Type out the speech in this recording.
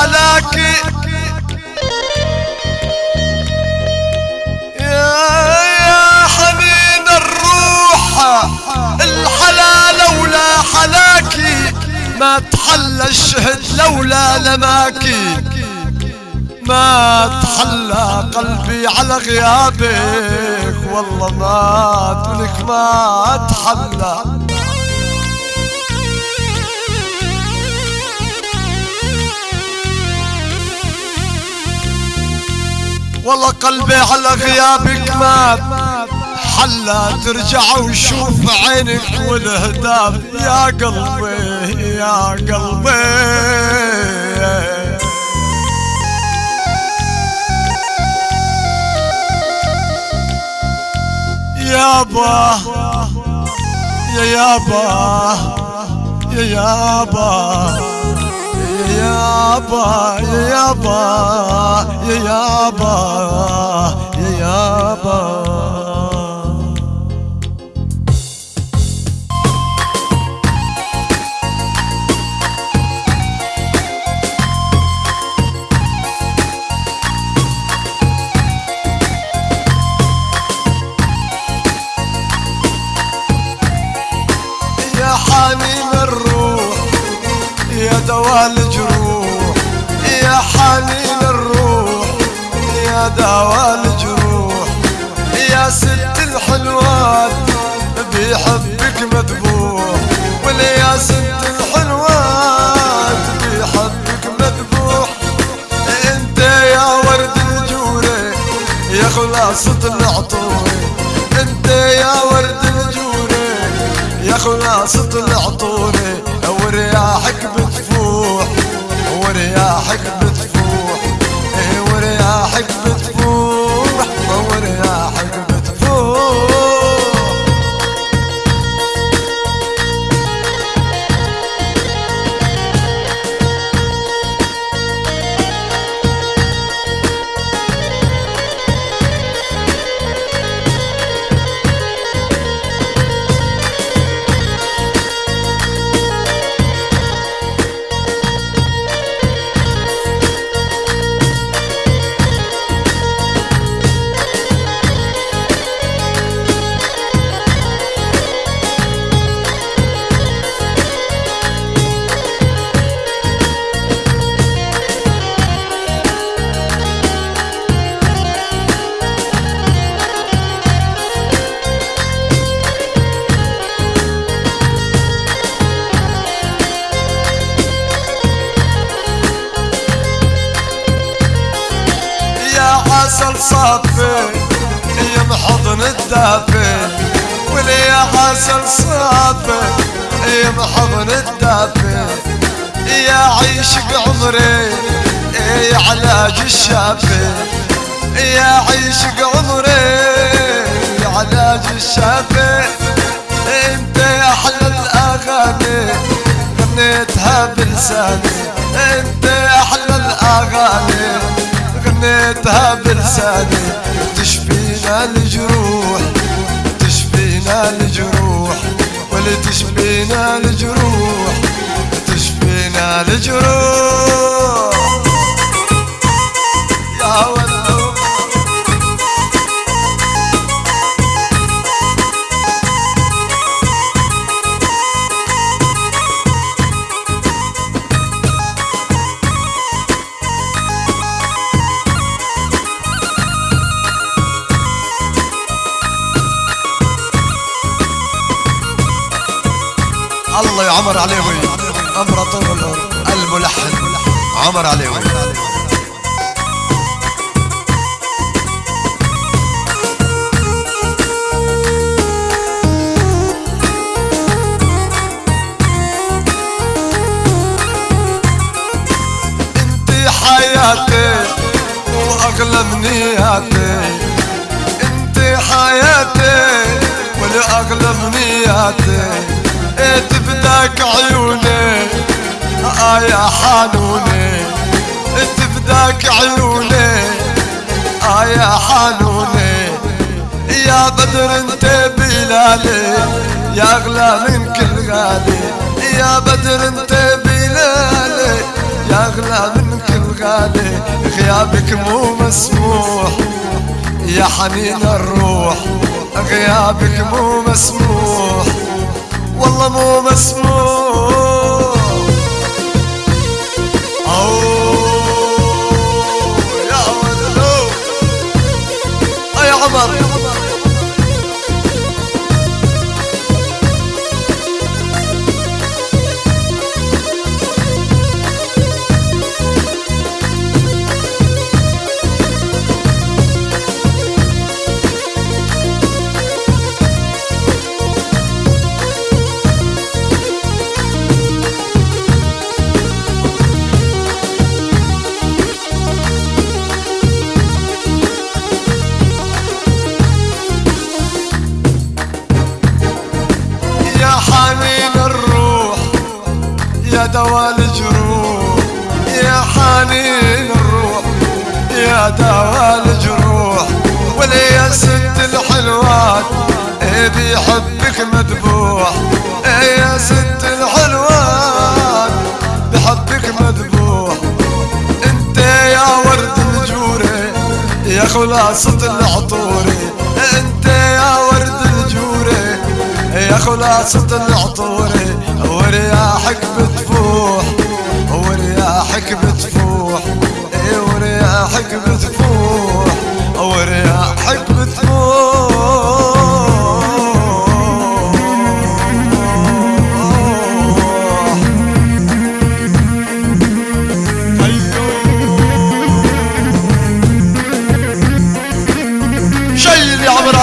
حلاكي يا حنين الروح الحلا لولا حلاكي ما تحلى الشهد لولا لماكي ما تحلى قلبي على غيابك والله ما تلك ما تحلى والله قلبي على غيابك مات حلا ترجع وشوف عينك والهداب يا قلبي يا قلبي. يابا يا يابا يا يابا يا يابا يا يابا يا يابا يا يابا. يا حنين الروح يا دواء الجروح. دواء الجروح. يا ست الحلوات بيحبك مذبوح. ولا يا ست الحلوات بيحبك مذبوح. انت يا ورد الجوري يا خلاصة العطوري انت يا ورد الجوري يا خلاصة العطوري عسل صافي يا محضن الدافي. ولي عسل صافي يا محضن الدافي. يا عيشك عمري يا علاج الشافي. يا عيشك عمري يا علاج الشافي. انت يا أحلى الأغاني غنيتها بلساني. انت أحلى الأغاني. غنيتها بلساني. تشفينا الجروح تشفينا الجروح ولا تشفينا الجروح تشفينا الجروح عمر عليوي. امبراطور الملحن عمر عليوي. انت حياتي وأغلى منياتي. انت حياتي والاغلى منياتي. تفداك عيوني. آه يا حنوني تفداك عيوني. آه يا حنوني يا بدر انت بلالي يا اغلى من كل غالي. يا بدر انت بلالي يا اغلى من كل غالي. غيابك مو مسموح يا حنين الروح. غيابك مو مسموح. والله مو مسموح دوا الجروح يا حنين الروح يا دوا الجروح. ولي يا ست الحلوات بيحبك مذبوح؟ يا ست الحلوات بحبك مذبوح. أنت يا ورد الجوري يا خلاصة العطوري أنت يا ورد الجوري يا خلاصة العطوري ورياحك بتفوح ورياحك بتفوح اي ورياحك بتفوح ورياحك بتفوح. شيل يا عمر